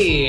sí.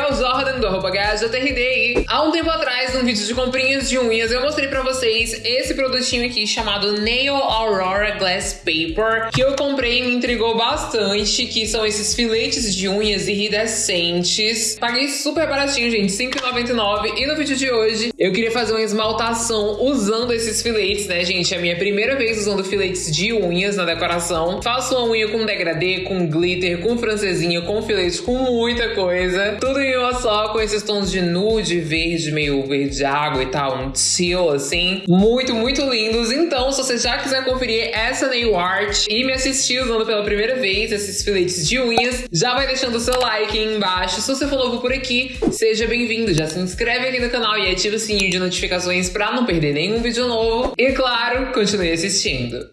Gabriel Jordan do arroba GajaTRD há um tempo atrás, num vídeo de comprinhas de unhas, eu mostrei pra vocês esse produtinho aqui chamado Nail Aurora Glass Paper, que eu comprei e me intrigou bastante, que são esses filetes de unhas iridescentes. Paguei super baratinho, gente, R$5,99. E no vídeo de hoje, eu queria fazer uma esmaltação usando esses filetes, né, gente? É a minha primeira vez usando filetes de unhas na decoração. Faço uma unha com degradê, com glitter, com francesinha, com filete, com muita coisa. Tudo em uma só, com esses tons de nude, verde, meio verde água e tal, um teal, assim. Muito, muito lindos. Então, se você já quiser conferir essa nail art e me assistir usando pela primeira vez esses filetes de unhas, já vai deixando o seu like aí embaixo. Se você for novo por aqui, seja bem-vindo. Já se inscreve aqui no canal e ativa o sininho de notificações para não perder nenhum vídeo novo. E claro, continue assistindo.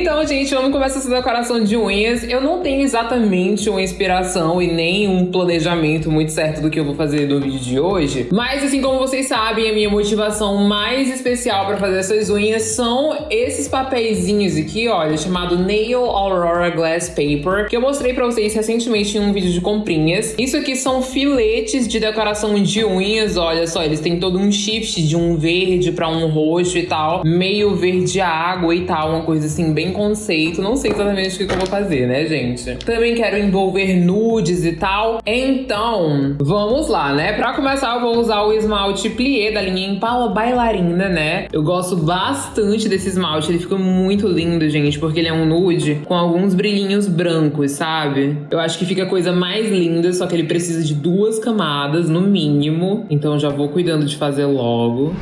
Então, gente, vamos começar essa decoração de unhas. Eu não tenho exatamente uma inspiração e nem um planejamento muito certo do que eu vou fazer no vídeo de hoje. Mas, assim como vocês sabem, a minha motivação mais especial para fazer essas unhas são esses papeizinhos aqui, olha, chamado Nail Aurora Glass Paper, que eu mostrei para vocês recentemente em um vídeo de comprinhas. Isso aqui são filetes de decoração de unhas, olha só, eles têm todo um shift de um verde para um roxo e tal, meio verde água e tal, uma coisa assim bem conceito. Não sei exatamente o que eu vou fazer, né, gente? Também quero envolver nudes e tal. Então, vamos lá, né? Pra começar, eu vou usar o esmalte plié da linha Impala Bailarina, né? Eu gosto bastante desse esmalte. Ele fica muito lindo, gente, porque ele é um nude com alguns brilhinhos brancos, sabe? Eu acho que fica a coisa mais linda, só que ele precisa de duas camadas, no mínimo. Então, já vou cuidando de fazer logo.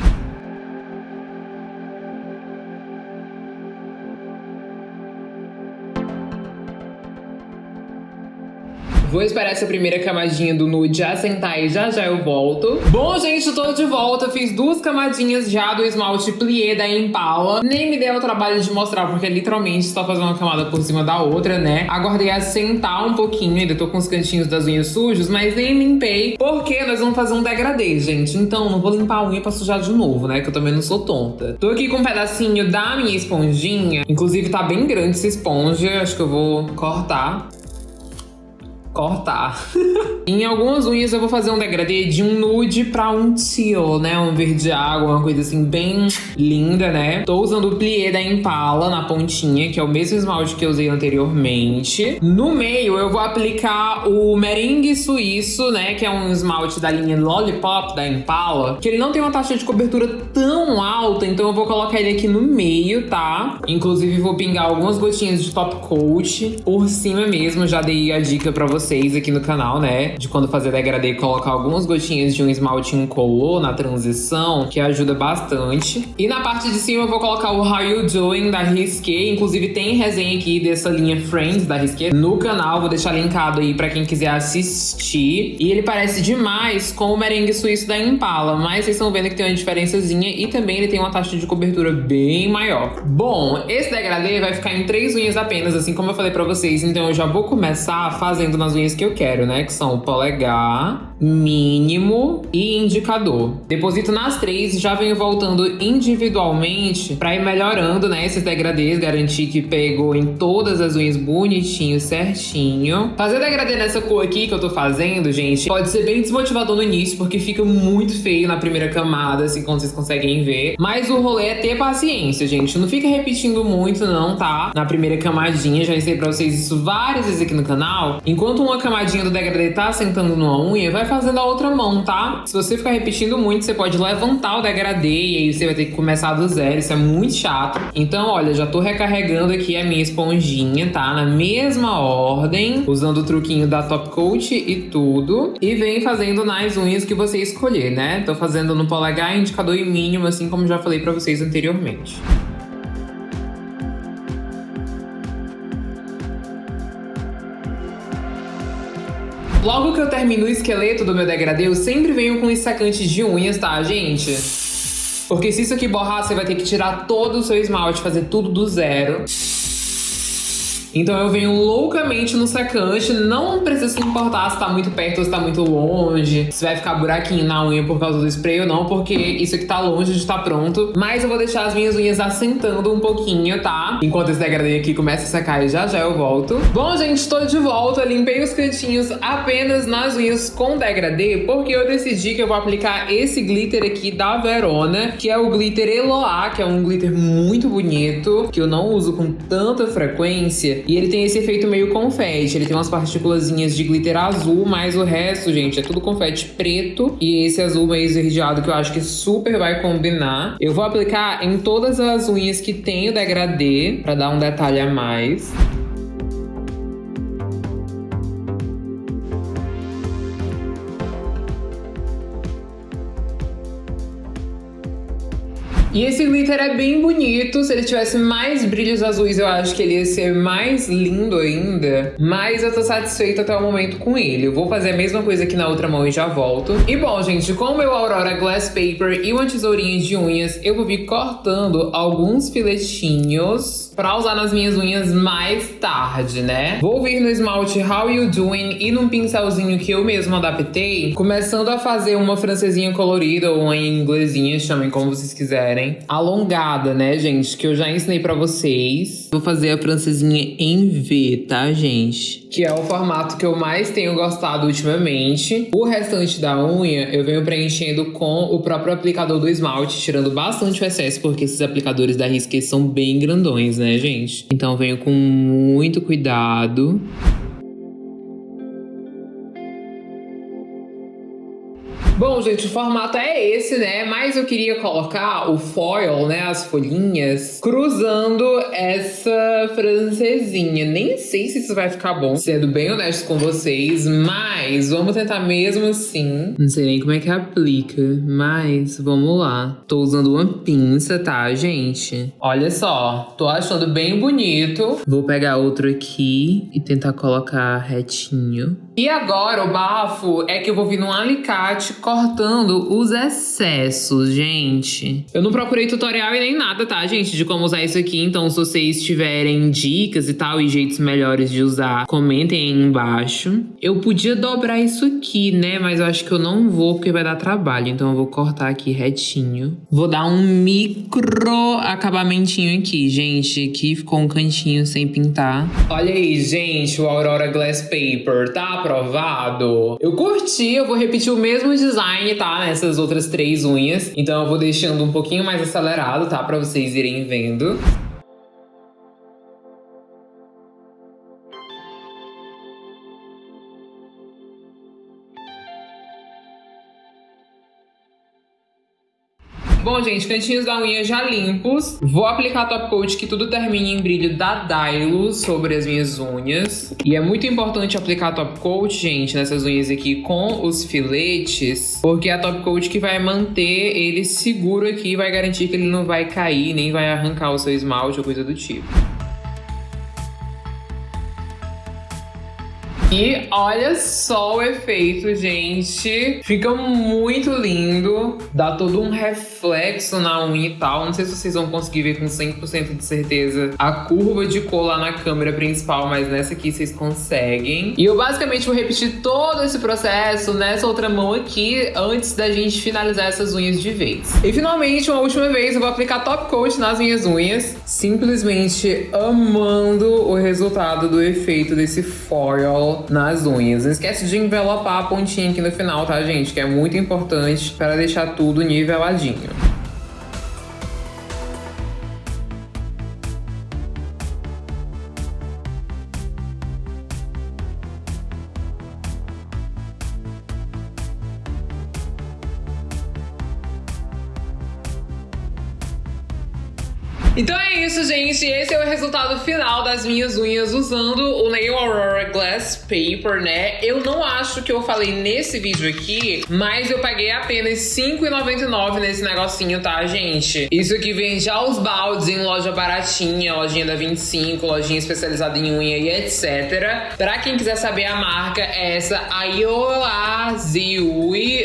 Vou esperar essa primeira camadinha do nude assentar e já já eu volto. Bom, gente, tô de volta. Fiz duas camadinhas já do esmalte plié da Impala. Nem me deu o trabalho de mostrar, porque literalmente só fazer uma camada por cima da outra, né? Aguardei assentar um pouquinho, ainda tô com os cantinhos das unhas sujos, mas nem limpei, porque nós vamos fazer um degradê, gente. Então, não vou limpar a unha pra sujar de novo, né? Que eu também não sou tonta. Tô aqui com um pedacinho da minha esponjinha. Inclusive, tá bem grande essa esponja. Acho que eu vou cortar cortar. em algumas unhas eu vou fazer um degradê de um nude pra um teal, né? Um verde água, uma coisa assim bem linda, né? Tô usando o plié da Impala na pontinha, que é o mesmo esmalte que eu usei anteriormente. No meio eu vou aplicar o merengue suíço, né? Que é um esmalte da linha Lollipop da Impala, que ele não tem uma taxa de cobertura tão alta, então eu vou colocar ele aqui no meio, tá? Inclusive vou pingar algumas gotinhas de top coat por cima mesmo, já dei a dica pra vocês vocês aqui no canal, né? De quando fazer degradê, colocar algumas gotinhas de um esmalte incolor na transição, que ajuda bastante. E na parte de cima eu vou colocar o How You Doing da Risqué. Inclusive tem resenha aqui dessa linha Friends da Risqué no canal. Vou deixar linkado aí pra quem quiser assistir. E ele parece demais com o merengue suíço da Impala, mas vocês estão vendo que tem uma diferençazinha e também ele tem uma taxa de cobertura bem maior. Bom, esse degradê vai ficar em três unhas apenas, assim como eu falei pra vocês. Então eu já vou começar fazendo nas unhas que eu quero, né? Que são polegar, mínimo e indicador. Deposito nas três, já venho voltando individualmente para ir melhorando, né? Esses degradês, garantir que pegou em todas as unhas bonitinho, certinho. Fazer degradê nessa cor aqui que eu tô fazendo, gente, pode ser bem desmotivador no início, porque fica muito feio na primeira camada, assim, como vocês conseguem ver. Mas o rolê é ter paciência, gente. Não fica repetindo muito, não, tá? Na primeira camadinha, já ensinei pra vocês isso várias vezes aqui no canal. Enquanto uma camadinha do degradê tá sentando numa unha, vai fazendo a outra mão, tá? Se você ficar repetindo muito, você pode levantar o degradê e aí você vai ter que começar do zero. Isso é muito chato. Então, olha, já tô recarregando aqui a minha esponjinha, tá? Na mesma ordem, usando o truquinho da Top Coat e tudo. E vem fazendo nas unhas que você escolher, né? Tô fazendo no polegar, indicador e mínimo, assim como já falei pra vocês anteriormente. Logo que eu termino o esqueleto do meu degradê, eu sempre venho com esse de unhas, tá, gente? Porque se isso aqui borrar, você vai ter que tirar todo o seu esmalte, fazer tudo do zero. Então eu venho loucamente no secante, não precisa se importar se tá muito perto ou se tá muito longe, se vai ficar buraquinho na unha por causa do spray ou não, porque isso aqui tá longe de estar tá pronto. Mas eu vou deixar as minhas unhas assentando um pouquinho, tá? Enquanto esse degradê aqui começa a secar e já já eu volto. Bom, gente, tô de volta, limpei os cantinhos apenas nas unhas com degradê, porque eu decidi que eu vou aplicar esse glitter aqui da Verona, que é o glitter Eloá, que é um glitter muito bonito, que eu não uso com tanta frequência, e ele tem esse efeito meio confete, ele tem umas partículas de glitter azul, mas o resto, gente, é tudo confete preto, e esse azul meio esverdeado que eu acho que super vai combinar. Eu vou aplicar em todas as unhas que tem o degradê, pra dar um detalhe a mais. E esse glitter é bem bonito. Se ele tivesse mais brilhos azuis, eu acho que ele ia ser mais lindo ainda. Mas eu tô satisfeita até o momento com ele. Eu vou fazer a mesma coisa aqui na outra mão e já volto. E bom, gente, com o meu Aurora Glass Paper e uma tesourinha de unhas, eu vou vir cortando alguns filetinhos pra usar nas minhas unhas mais tarde, né? Vou vir no esmalte How You Doing e num pincelzinho que eu mesmo adaptei, começando a fazer uma francesinha colorida ou uma inglesinha, chamem como vocês quiserem. Alongada, né, gente? Que eu já ensinei pra vocês. Vou fazer a francesinha em V, tá, gente? Que é o formato que eu mais tenho gostado ultimamente. O restante da unha eu venho preenchendo com o próprio aplicador do esmalte, tirando bastante o excesso, porque esses aplicadores da Risqué são bem grandões, né? Né, gente? Então venho com muito cuidado. Bom, gente, o formato é esse, né? Mas eu queria colocar o foil, né? As folhinhas, cruzando essa francesinha. Nem sei se isso vai ficar bom, sendo bem honesto com vocês, mas vamos tentar mesmo assim. Não sei nem como é que aplica, mas vamos lá. Tô usando uma pinça, tá, gente? Olha só, tô achando bem bonito. Vou pegar outro aqui e tentar colocar retinho. E agora o bafo é que eu vou vir num alicate cortando os excessos, gente. Eu não procurei tutorial e nem nada, tá, gente, de como usar isso aqui. Então, se vocês tiverem dicas e tal e jeitos melhores de usar, comentem aí embaixo. Eu podia dobrar isso aqui, né? Mas eu acho que eu não vou porque vai dar trabalho. Então, eu vou cortar aqui retinho. Vou dar um micro acabamentinho aqui, gente. Aqui ficou um cantinho sem pintar. Olha aí, gente, o Aurora Glass Paper, tá? Aprovado. Eu curti, eu vou repetir o mesmo design, tá? Nessas outras três unhas. Então eu vou deixando um pouquinho mais acelerado, tá? Pra vocês irem vendo. Bom, gente, cantinhos da unha já limpos. Vou aplicar top coat que tudo termine em brilho da Dylo sobre as minhas unhas. E é muito importante aplicar top coat, gente, nessas unhas aqui com os filetes, porque é a top coat que vai manter ele seguro aqui vai garantir que ele não vai cair, nem vai arrancar o seu esmalte ou coisa do tipo. E olha só o efeito, gente. Fica muito lindo. Dá todo um reflexo na unha e tal. Não sei se vocês vão conseguir ver com 100% de certeza a curva de cor lá na câmera principal, mas nessa aqui vocês conseguem. E eu basicamente vou repetir todo esse processo nessa outra mão aqui antes da gente finalizar essas unhas de vez. E finalmente, uma última vez, eu vou aplicar top coat nas minhas unhas. Simplesmente amando o resultado do efeito desse foil nas unhas. Não esquece de envelopar a pontinha aqui no final, tá, gente? Que é muito importante para deixar tudo niveladinho. Então é isso, gente. Esse é o resultado final das minhas unhas usando o Nail Aurora Glass Paper, né? Eu não acho que eu falei nesse vídeo aqui, mas eu paguei apenas R$5,99 nesse negocinho, tá, gente? Isso aqui vende aos baldes em loja baratinha, lojinha da 25, lojinha especializada em unha e etc. Pra quem quiser saber a marca, é essa Ayoaziui,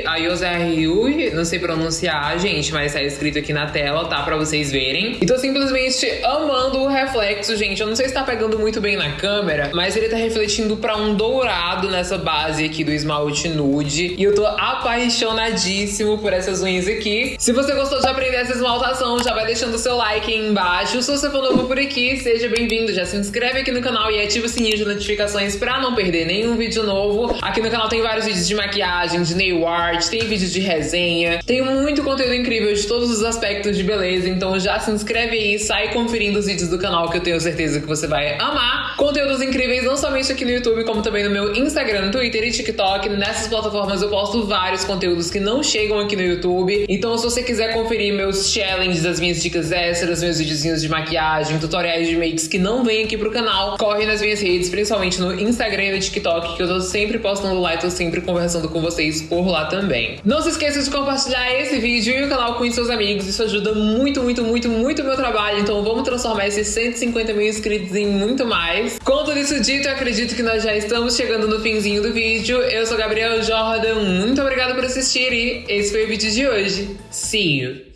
Ayoaziui, não sei pronunciar, gente, mas tá escrito aqui na tela, tá? Pra vocês verem. Então, simplesmente simplesmente amando o reflexo, gente. Eu não sei se tá pegando muito bem na câmera, mas ele tá refletindo pra um dourado nessa base aqui do esmalte nude. E eu tô apaixonadíssimo por essas unhas aqui. Se você gostou de aprender essa esmaltação, já vai deixando o seu like aí embaixo. Se você for novo por aqui, seja bem-vindo. Já se inscreve aqui no canal e ativa o sininho de notificações pra não perder nenhum vídeo novo. Aqui no canal tem vários vídeos de maquiagem, de nail art, tem vídeos de resenha. Tem muito conteúdo incrível de todos os aspectos de beleza, então já se inscreve aí, sai conferindo os vídeos do canal que eu tenho certeza que você vai amar. Conteúdos incríveis não somente aqui no YouTube, como também no meu Instagram, Twitter e TikTok. Nessas plataformas eu posto vários conteúdos que não chegam aqui no YouTube. Então se você quiser conferir meus challenges, as minhas dicas extras, meus videozinhos de maquiagem, tutoriais de makes que não vêm aqui pro canal, corre nas minhas redes, principalmente no Instagram e no TikTok, que eu tô sempre postando lá e tô sempre conversando com vocês por lá também. Não se esqueça de compartilhar esse vídeo e o canal com seus amigos, isso ajuda muito, muito, muito, muito o meu trabalho, então vamos transformar esses 150 mil inscritos em muito mais. Com tudo isso dito, eu acredito que nós já estamos chegando no finzinho do vídeo. Eu sou Gabriel Jordan, muito obrigada por assistir e esse foi o vídeo de hoje. See you!